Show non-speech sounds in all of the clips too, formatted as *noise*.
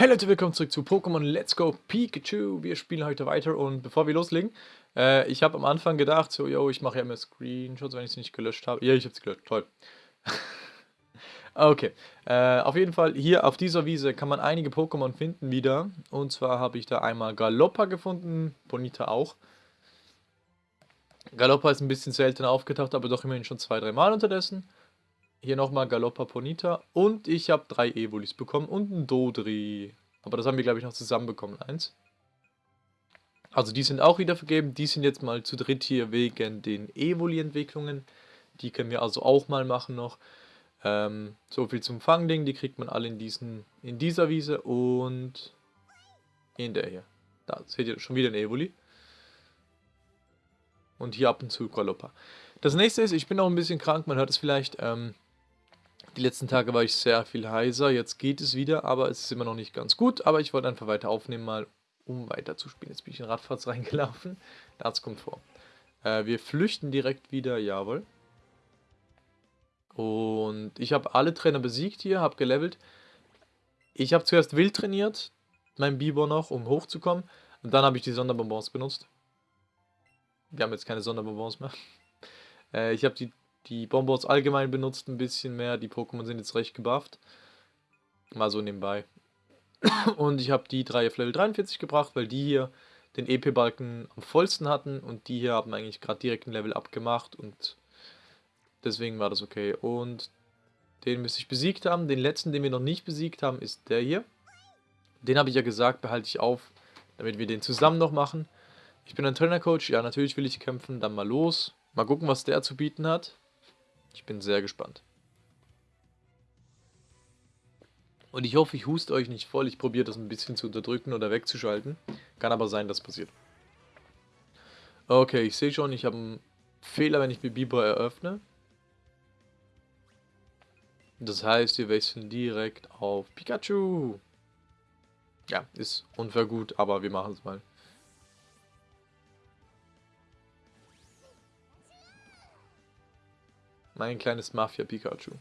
Hey Leute, willkommen zurück zu Pokémon Let's Go Pikachu. Wir spielen heute weiter und bevor wir loslegen, äh, ich habe am Anfang gedacht, so, yo, ich mache ja immer Screenshots, wenn ich sie nicht gelöscht habe. Ja, ich habe sie gelöscht, toll. *laughs* okay, äh, auf jeden Fall, hier auf dieser Wiese kann man einige Pokémon finden wieder. Und zwar habe ich da einmal Galoppa gefunden, Bonita auch. Galoppa ist ein bisschen seltener aufgetaucht, aber doch immerhin schon zwei, drei Mal unterdessen. Hier nochmal Galoppa Ponita. Und ich habe drei Evolis bekommen und ein Dodri. Aber das haben wir, glaube ich, noch zusammen bekommen. Eins. Also die sind auch wieder vergeben. Die sind jetzt mal zu dritt hier wegen den Evoli-Entwicklungen. Die können wir also auch mal machen noch. Ähm, so viel zum Fangding. Die kriegt man alle in, diesen, in dieser Wiese und in der hier. Da seht ihr schon wieder ein Evoli. Und hier ab und zu Galoppa. Das nächste ist, ich bin auch ein bisschen krank, man hört es vielleicht. Ähm, die letzten Tage war ich sehr viel heiser, jetzt geht es wieder, aber es ist immer noch nicht ganz gut. Aber ich wollte einfach weiter aufnehmen, mal um weiter zu spielen. Jetzt bin ich in Radfahrt *laughs* reingelaufen. Das kommt vor. Äh, wir flüchten direkt wieder, jawohl. Und ich habe alle Trainer besiegt hier, habe gelevelt. Ich habe zuerst wild trainiert, mein Bibor noch, um hochzukommen. Und dann habe ich die Sonderbonbons benutzt. Wir haben jetzt keine Sonderbonbons mehr. *laughs* Äh, ich habe die die Bonbons allgemein benutzt ein bisschen mehr. Die Pokémon sind jetzt recht gebufft. Mal so nebenbei. *coughs* Und ich habe die drei auf Level 43 gebracht, weil die hier den EP-Balken am vollsten hatten. Und die hier haben eigentlich gerade direkt ein Level abgemacht. Und deswegen war das okay. Und den müsste ich besiegt haben. Den letzten, den wir noch nicht besiegt haben, ist der hier. Den habe ich ja gesagt, behalte ich auf, damit wir den zusammen noch machen. Ich bin ein Trainer-Coach. Ja, natürlich will ich kämpfen. Dann mal los. Mal gucken, was der zu bieten hat. Ich bin sehr gespannt. Und ich hoffe, ich huste euch nicht voll. Ich probiere das ein bisschen zu unterdrücken oder wegzuschalten. Kann aber sein, dass passiert. Okay, ich sehe schon, ich habe einen Fehler, wenn ich mit Biber eröffne. Das heißt, wir wechseln direkt auf Pikachu. Ja, ist unfair gut, aber wir machen es mal. Mein kleines Mafia-Pikachu.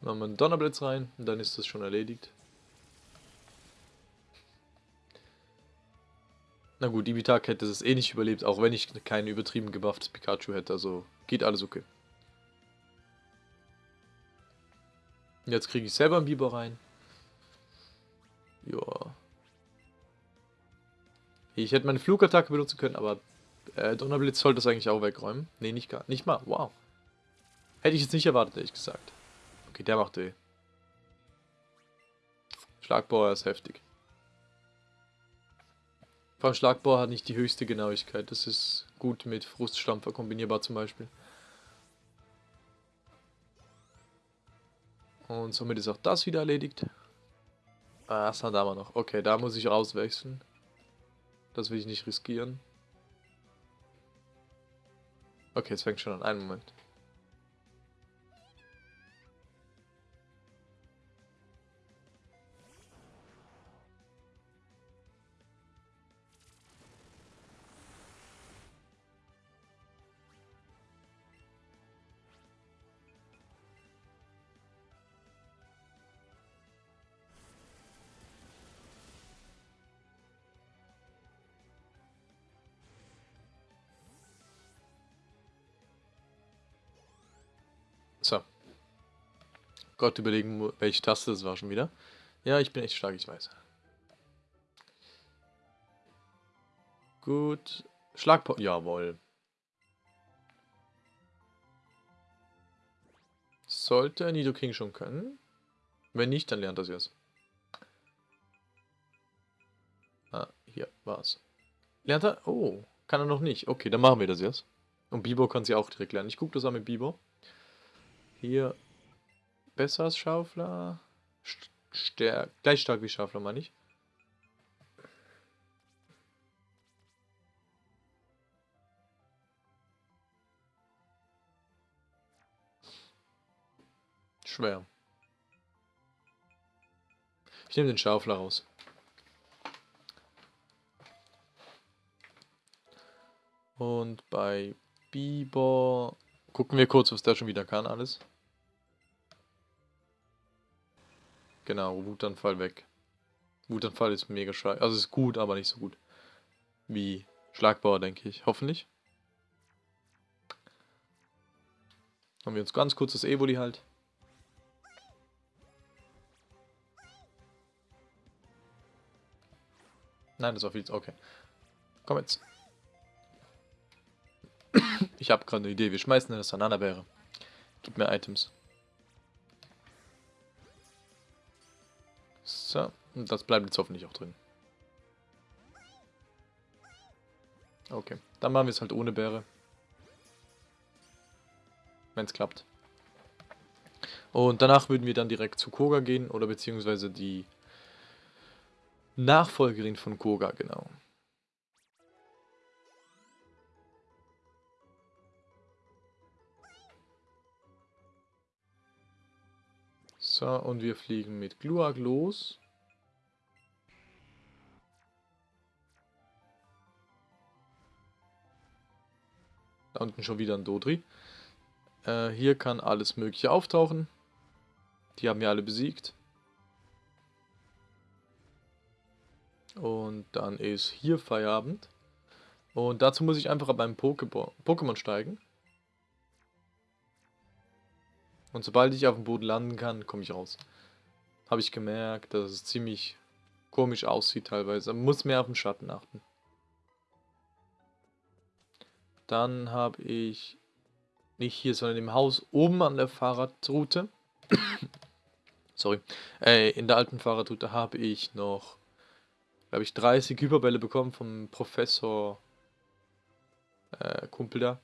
Machen wir einen Donnerblitz rein und dann ist das schon erledigt. Na gut, Ibitak hätte es eh nicht überlebt, auch wenn ich kein übertrieben gebufftes Pikachu hätte, also geht alles okay. Jetzt kriege ich selber einen Biber rein. Joa. Ich hätte meine Flugattacke benutzen können, aber äh, Donnerblitz sollte das eigentlich auch wegräumen. Ne, nicht gar nicht mal. Wow. Hätte ich jetzt nicht erwartet, ehrlich gesagt. Okay, der macht weh. Schlagbauer ist heftig. Vor allem Schlagbauer hat nicht die höchste Genauigkeit. Das ist gut mit Fruststampfer kombinierbar zum Beispiel. Und somit ist auch das wieder erledigt. Ah, das hat wir noch. Okay, da muss ich rauswechseln. Das will ich nicht riskieren. Okay, es fängt schon an. Einen Moment. Gott überlegen, welche Taste das war schon wieder. Ja, ich bin echt stark, ich weiß. Gut. Schlagpo... Jawohl. Sollte Nido King schon können. Wenn nicht, dann lernt er es jetzt. Ah, hier war's. Lernt er? Oh, kann er noch nicht. Okay, dann machen wir das jetzt. Und Bibo kann sie auch direkt lernen. Ich gucke das an mit Bibo. Hier besser als Schaufler. Stär gleich stark wie Schaufler, meine ich. Schwer. Ich nehme den Schaufler raus. Und bei Bieber Gucken wir kurz, was der schon wieder kann, alles. Genau, Wutanfall weg. Wutanfall ist mega scheiße. Also ist gut, aber nicht so gut. Wie Schlagbauer, denke ich. Hoffentlich. Haben wir uns ganz kurz das Evoli halt. Nein, das war viel. Okay. Komm jetzt. ich habe gerade eine Idee. Wir schmeißen das Ananabeere. Gib mir Items. So. Und das bleibt jetzt hoffentlich auch drin. Okay. Dann machen wir es halt ohne Beere. Wenn es klappt. Und danach würden wir dann direkt zu Koga gehen. Oder beziehungsweise die Nachfolgerin von Koga, genau. So, und wir fliegen mit Gluag los. Da unten schon wieder ein Dodri. Äh, hier kann alles mögliche auftauchen. Die haben wir alle besiegt. Und dann ist hier Feierabend. Und dazu muss ich einfach beim Pokémon steigen. Und sobald ich auf dem Boden landen kann, komme ich raus. Habe ich gemerkt, dass es ziemlich komisch aussieht teilweise. Man muss mehr auf den Schatten achten. Dann habe ich nicht hier, sondern im Haus oben an der Fahrradroute. *coughs* Sorry. Äh, in der alten Fahrradroute habe ich noch, glaube ich, 30 Hyperbälle bekommen vom Professor äh, Kumpel da.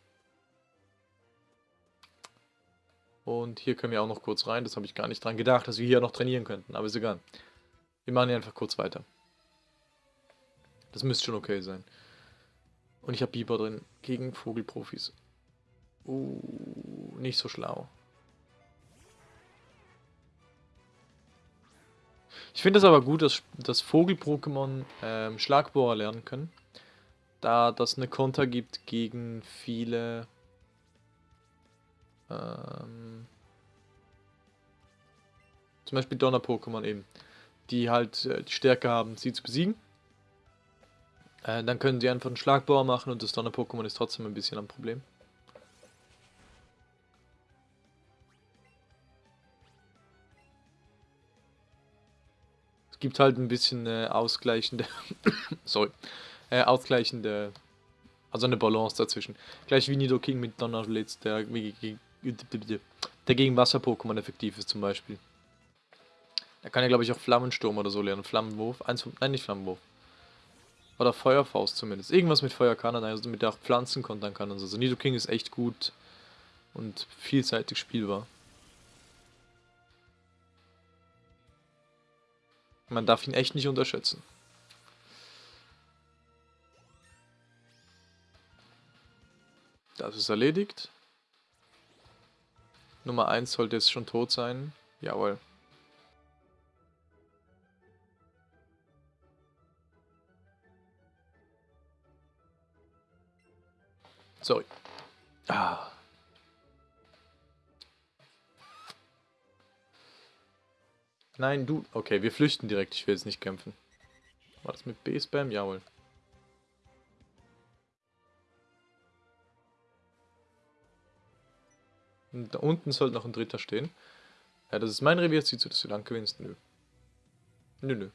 Und hier können wir auch noch kurz rein. Das habe ich gar nicht dran gedacht, dass wir hier noch trainieren könnten. Aber ist egal. Wir machen hier einfach kurz weiter. Das müsste schon okay sein. Und ich habe Biber drin. Gegen Vogelprofis. Uh, nicht so schlau. Ich finde es aber gut, dass, dass Vogel-Pokémon ähm, Schlagbohrer lernen können. Da das eine Konter gibt gegen viele ähm, zum Beispiel Donner-Pokémon eben. Die halt äh, die Stärke haben, sie zu besiegen. Äh, dann können sie einfach einen Schlagbauer machen und das Donner-Pokémon ist trotzdem ein bisschen ein Problem. Es gibt halt ein bisschen äh, ausgleichende, *coughs* sorry, äh, ausgleichende, also eine Balance dazwischen. Gleich wie Nido King mit Donner Blitz, der, der gegen Wasser-Pokémon effektiv ist zum Beispiel. Er kann ja glaube ich auch Flammensturm oder so lernen, Flammenwurf, eins von, nein nicht Flammenwurf. Oder Feuerfaust zumindest. Irgendwas mit Feuer kann er, also mit der auch Pflanzen kontern kann und so. Also Nido King ist echt gut und vielseitig spielbar. Man darf ihn echt nicht unterschätzen. Das ist erledigt. Nummer 1 sollte jetzt schon tot sein. Jawohl. Sorry. Ah. Nein, du. Okay, wir flüchten direkt. Ich will jetzt nicht kämpfen. War das mit B-Spam? Jawohl. Und da unten sollte noch ein dritter stehen. Ja, das ist mein Revier. Sieht so, dass du lang gewinnst. Nö. Nö, nö.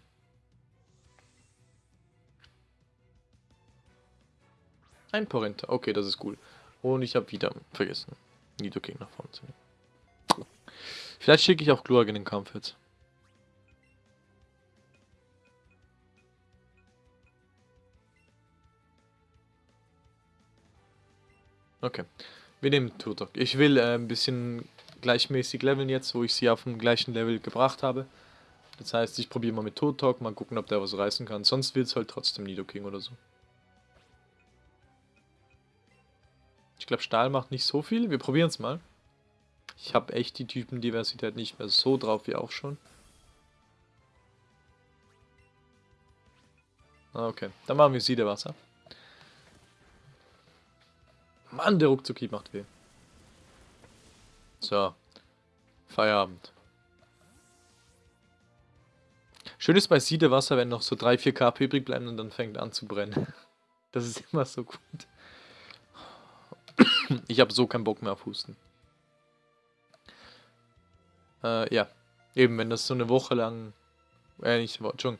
Ein Porenta. Okay, das ist cool. Und ich habe wieder vergessen, Nidoking nach vorne zu nehmen. Vielleicht schicke ich auch Gluag in den Kampf jetzt. Okay. Wir nehmen Turtok. Ich will äh, ein bisschen gleichmäßig leveln jetzt, wo ich sie auf dem gleichen Level gebracht habe. Das heißt, ich probiere mal mit Turtok, mal gucken, ob der was reißen kann. Sonst wird es halt trotzdem Nidoking oder so. Ich glaube, Stahl macht nicht so viel. Wir probieren es mal. Ich habe echt die Typendiversität nicht mehr so drauf wie auch schon. Ah, okay, dann machen wir Siedewasser. Mann, der Ruckzucki macht weh. So. Feierabend. Schön ist bei Siedewasser, wenn noch so 3-4 KP übrig bleiben und dann fängt an zu brennen. *laughs* Das ist immer so gut. Ich habe so keinen Bock mehr auf Husten. Äh, ja. Eben, wenn das so eine Woche lang... Äh, nicht, Entschuldigung.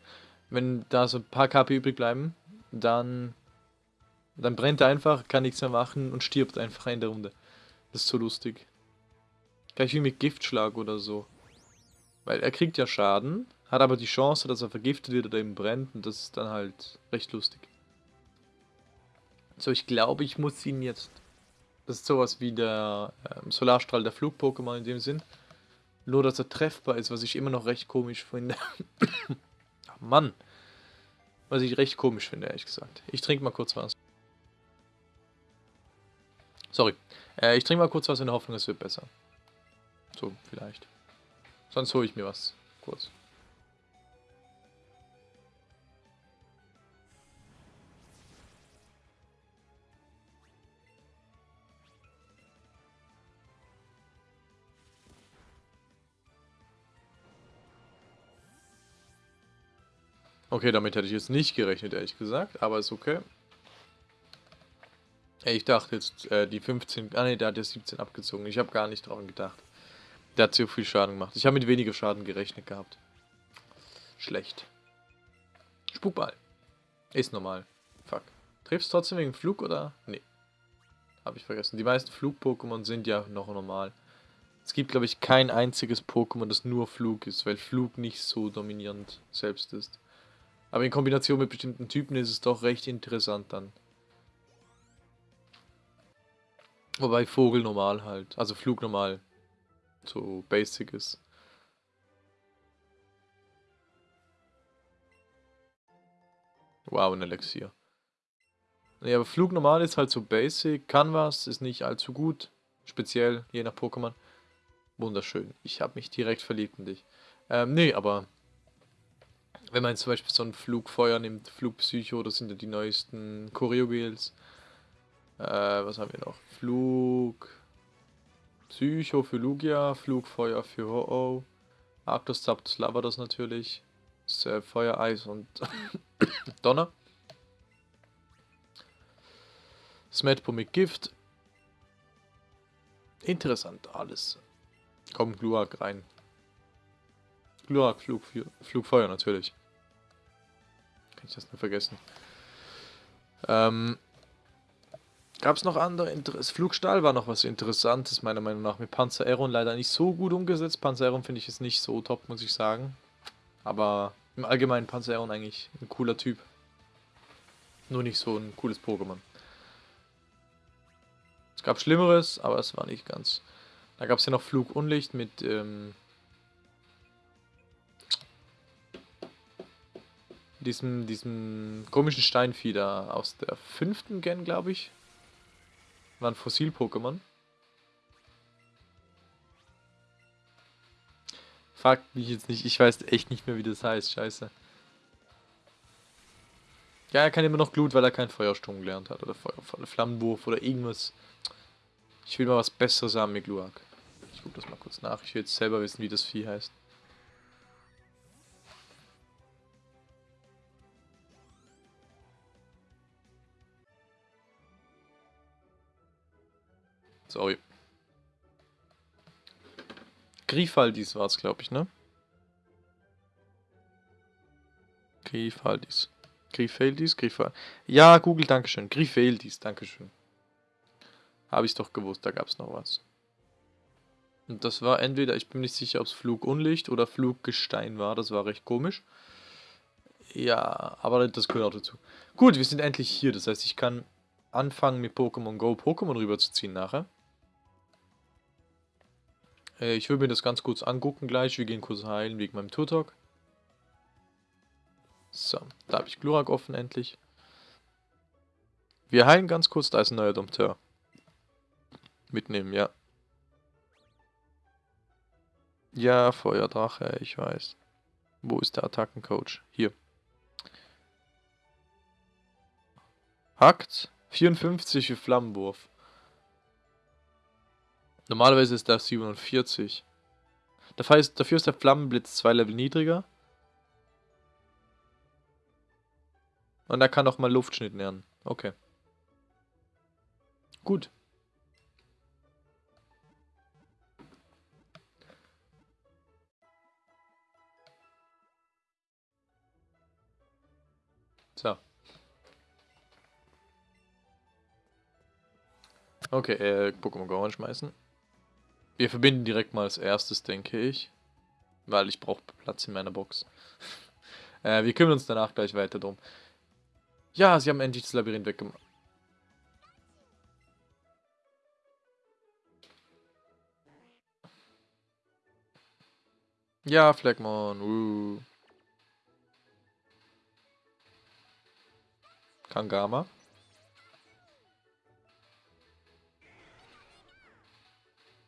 Wenn da so ein paar KP übrig bleiben, dann... Dann brennt er einfach, kann nichts mehr machen und stirbt einfach in der Runde. Das ist so lustig. Gleich wie mit Giftschlag oder so. Weil er kriegt ja Schaden, hat aber die Chance, dass er vergiftet wird oder eben brennt und das ist dann halt recht lustig. So, ich glaube, ich muss ihn jetzt... Das ist sowas wie der ähm, Solarstrahl der Flug-Pokémon in dem Sinn. Nur, dass er treffbar ist, was ich immer noch recht komisch finde. *coughs* Mann. Was ich recht komisch finde, ehrlich gesagt. Ich trinke mal kurz was. Sorry. Äh, ich trinke mal kurz was in der Hoffnung, es wird besser. So, vielleicht. Sonst hole ich mir was. Kurz. Okay, damit hätte ich jetzt nicht gerechnet, ehrlich gesagt, aber ist okay. Ich dachte jetzt, äh, die 15, ah ne, der hat ja 17 abgezogen. Ich habe gar nicht dran gedacht. Der hat so viel Schaden gemacht. Ich habe mit weniger Schaden gerechnet gehabt. Schlecht. Spukball. Ist normal. Fuck. Triffst trotzdem wegen Flug oder? Nee. Habe ich vergessen. Die meisten Flug-Pokémon sind ja noch normal. Es gibt, glaube ich, kein einziges Pokémon, das nur Flug ist, weil Flug nicht so dominierend selbst ist. Aber in Kombination mit bestimmten Typen ist es doch recht interessant dann. Wobei Vogel normal halt, also Flug normal so basic ist. Wow, ein Elixier. Ja, aber Flug normal ist halt so basic, kann was, ist nicht allzu gut, speziell je nach Pokémon. Wunderschön, ich habe mich direkt verliebt in dich. Ähm, nee, aber wenn man zum Beispiel so ein Flugfeuer nimmt, Flugpsycho, das sind ja die neuesten Choreogels. Äh, was haben wir noch? Flug... Psycho für Lugia, Flugfeuer für Ho-Oh. Arctos, Zapdos, Lavados natürlich. Äh, Feuer, Eis und *coughs* Donner. Smetpo mit Gift. Interessant alles. Komm, Gluak rein. Gluak, Flug, Flugfeuer natürlich. Kann ich das nur vergessen. Ähm, Gab es noch andere Interesse? Flugstahl war noch was Interessantes, meiner Meinung nach. Mit Panzer Aeron leider nicht so gut umgesetzt. Panzer Aeron finde ich jetzt nicht so top, muss ich sagen. Aber im Allgemeinen Panzer Aeron eigentlich ein cooler Typ. Nur nicht so ein cooles Pokémon. Es gab Schlimmeres, aber es war nicht ganz. Da gab es ja noch Flugunlicht mit ähm, diesem, diesem komischen Steinfieder aus der fünften Gen, glaube ich. War Fossil-Pokémon. Fragt mich jetzt nicht, ich weiß echt nicht mehr, wie das heißt, scheiße. Ja, er kann immer noch Glut, weil er keinen Feuersturm gelernt hat. Oder Feuer, Flammenwurf oder irgendwas. Ich will mal was Besseres haben mit Gluak. Ich guck das mal kurz nach. Ich will jetzt selber wissen, wie das Vieh heißt. Sorry. Grifaldis war es, glaube ich, ne? Grifaldis. Grifaldis, Grifaldis. Ja, Google, Dankeschön. Grifaldis, Dankeschön. Habe ich doch gewusst, da gab es noch was. Und das war entweder, ich bin nicht sicher, ob es Flugunlicht oder Fluggestein war. Das war recht komisch. Ja, aber das gehört auch dazu. Gut, wir sind endlich hier. Das heißt, ich kann anfangen mit Pokémon Go Pokémon rüberzuziehen nachher. Äh, ich will mir das ganz kurz angucken gleich. Wir gehen kurz heilen wegen meinem Turtok. So, da habe ich Glurak offen endlich. Wir heilen ganz kurz, da ist ein neuer Dompteur. Mitnehmen, ja. Ja, Feuerdrache, ich weiß. Wo ist der Attackencoach? Hier. Hackt. 54 für Flammenwurf. Normalerweise ist das 47. Dafür ist, dafür ist der Flammenblitz zwei Level niedriger. Und er kann auch mal Luftschnitt lernen. Okay. Gut. So. Okay, äh, Pokémon Go anschmeißen. Wir verbinden direkt mal als erstes, denke ich. Weil ich brauche Platz in meiner Box. *laughs* äh, wir kümmern uns danach gleich weiter drum. Ja, sie haben endlich das Labyrinth weggemacht. Ja, Fleckmon. Uh. Kangama.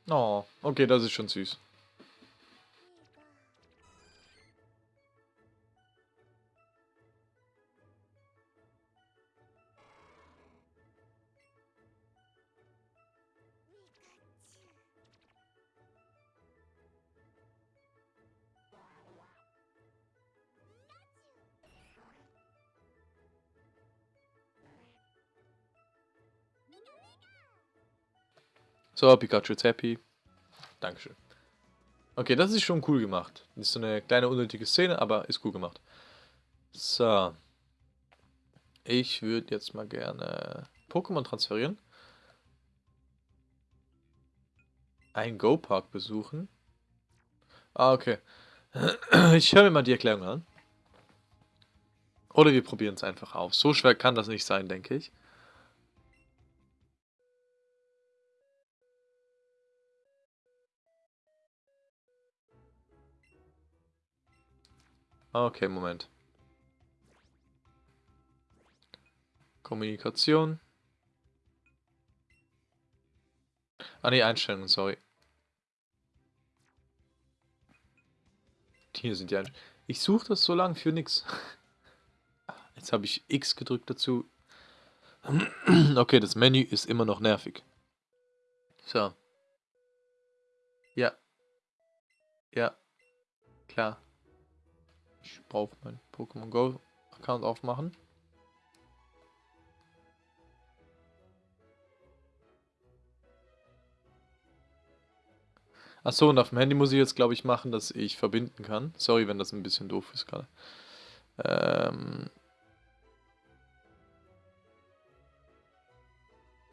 Oh, okay, das ist schon süß. So, Pikachu ist happy. Dankeschön. Okay, das ist schon cool gemacht. Ist so eine kleine unnötige Szene, aber ist cool gemacht. So. Ich würde jetzt mal gerne Pokémon transferieren. Ein Go-Park besuchen. Ah, okay. Ich höre mir mal die Erklärung an. Oder wir probieren es einfach auf. So schwer kann das nicht sein, denke ich. Okay, Moment. Kommunikation. Ah ne, Einstellungen, sorry. Hier sind die Einstellungen. Ich suche das so lange für nix. *laughs* Jetzt habe ich X gedrückt dazu. *clears throat* Okay, das Menü ist immer noch nervig. So. Ja. Ja. Klar. Ich brauche meinen Pokémon Go Account aufmachen. Achso, und auf dem Handy muss ich jetzt, glaube ich, machen, dass ich verbinden kann. Sorry, wenn das ein bisschen doof ist gerade. Ähm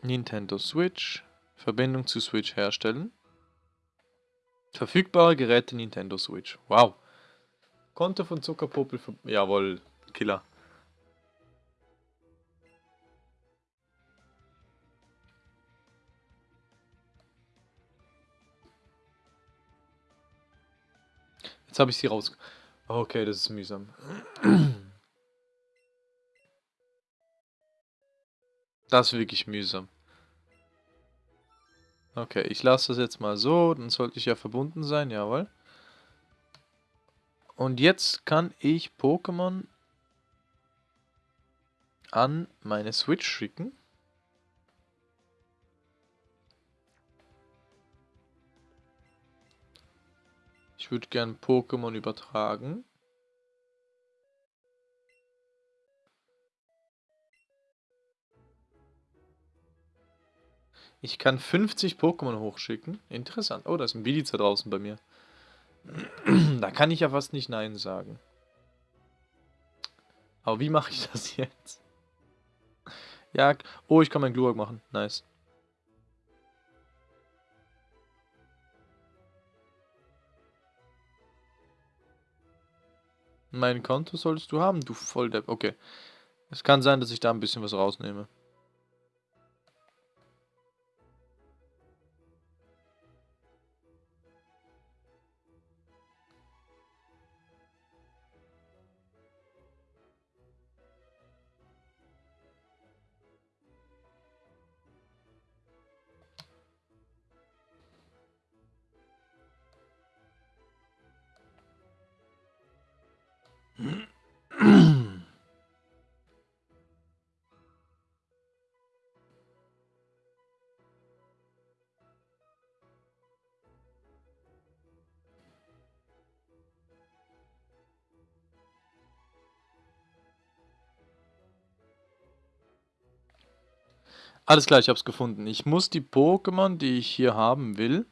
Nintendo Switch. Verbindung zu Switch herstellen. Verfügbare Geräte Nintendo Switch. Wow. Konto von Zuckerpopel. Jawohl, Killer. Jetzt habe ich sie raus. Okay, das ist mühsam. Das ist wirklich mühsam. Okay, ich lasse das jetzt mal so. Dann sollte ich ja verbunden sein, jawohl. Und jetzt kann ich Pokémon an meine Switch schicken. Ich würde gern Pokémon übertragen. Ich kann 50 Pokémon hochschicken. Interessant. Oh, da ist ein Biliza draußen bei mir. Da kann ich ja fast nicht Nein sagen. Aber wie mache ich das *laughs* jetzt? Ja, oh, ich kann meinen Glurak machen. Nice. Mein Konto solltest du haben, du Volldepp. Okay. Es kann sein, dass ich da ein bisschen was rausnehme. Alles klar, ich habe es gefunden. Ich muss die Pokémon, die ich hier haben will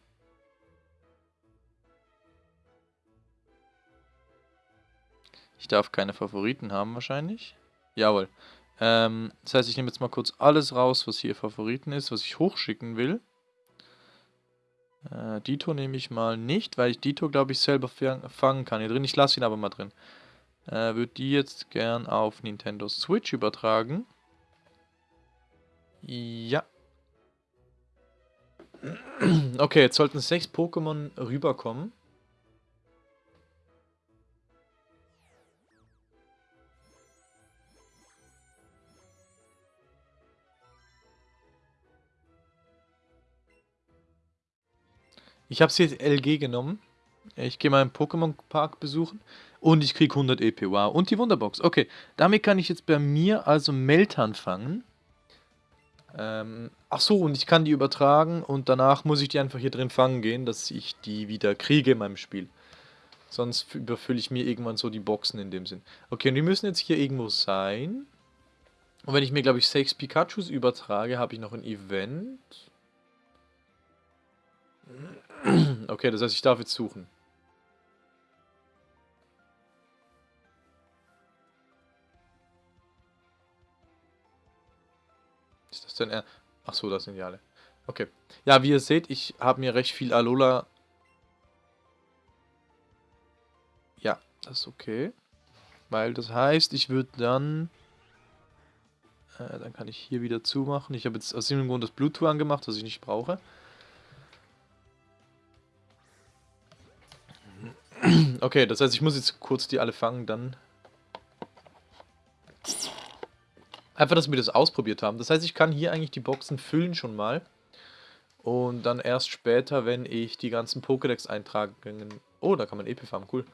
Ich darf keine Favoriten haben wahrscheinlich. Jawohl. Ähm, das heißt, ich nehme jetzt mal kurz alles raus, was hier Favoriten ist, was ich hochschicken will. Äh, Dito nehme ich mal nicht, weil ich Dito, glaube ich, selber fangen kann. Hier drin, ich lasse ihn aber mal drin. Äh, Würde die jetzt gern auf Nintendo Switch übertragen. Ja. *clears throat* Okay, jetzt sollten sechs Pokémon rüberkommen. Ich habe sie jetzt LG genommen. Ich gehe mal einen Pokémon-Park besuchen. Und ich kriege 100 EP. Wow. Und die Wunderbox. Okay, damit kann ich jetzt bei mir also Meltan fangen. Ähm, ach so, und ich kann die übertragen und danach muss ich die einfach hier drin fangen gehen, dass ich die wieder kriege in meinem Spiel. Sonst überfülle ich mir irgendwann so die Boxen in dem Sinn. Okay, und die müssen jetzt hier irgendwo sein. Und wenn ich mir, glaube ich, sechs Pikachus übertrage, habe ich noch ein Event. *clears throat* Okay, das heißt, ich darf jetzt suchen. Ist das denn er? Ach so, das sind die alle. Okay. Ja, wie ihr seht, ich habe mir recht viel Alola. Ja, das ist okay. Weil das heißt, ich würde dann... Äh, dann kann ich hier wieder zumachen. Ich habe jetzt aus dem Grund das Bluetooth angemacht, was ich nicht brauche. Okay, das heißt, ich muss jetzt kurz die alle fangen, dann... Einfach, dass wir das ausprobiert haben. Das heißt, ich kann hier eigentlich die Boxen füllen schon mal. Und dann erst später, wenn ich die ganzen Pokédex-Eintragungen... Oh, da kann man EP farmen, cool.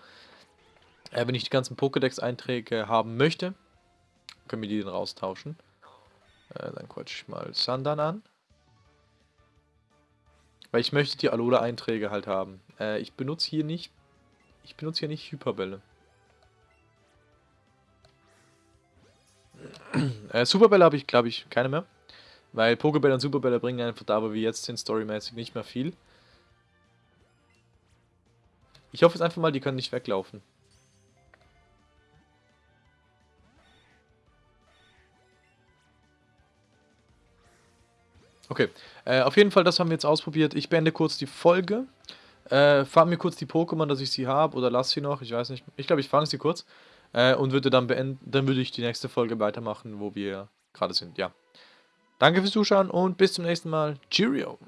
Äh, wenn ich die ganzen Pokédex-Einträge haben möchte, können wir die dann raustauschen. Äh, dann quatsch ich mal Sandan an. Weil ich möchte die Alola-Einträge halt haben. Äh, ich benutze hier nicht ich benutze hier nicht Hyperbälle. äh, Superbälle habe ich, glaube ich, keine mehr. Weil Pokebälle und Superbälle bringen einfach da, wo wir jetzt sind, storymäßig nicht mehr viel. Ich hoffe jetzt einfach mal, die können nicht weglaufen. Okay, äh, auf jeden Fall, das haben wir jetzt ausprobiert. Ich beende kurz die Folge. Äh, fang mir kurz die Pokémon, dass ich sie habe, oder lass sie noch, ich weiß nicht. Ich glaube, ich fange sie kurz. Äh, und würde dann beenden, dann würde ich die nächste Folge weitermachen, wo wir gerade sind, ja. Danke fürs Zuschauen und bis zum nächsten Mal. Cheerio!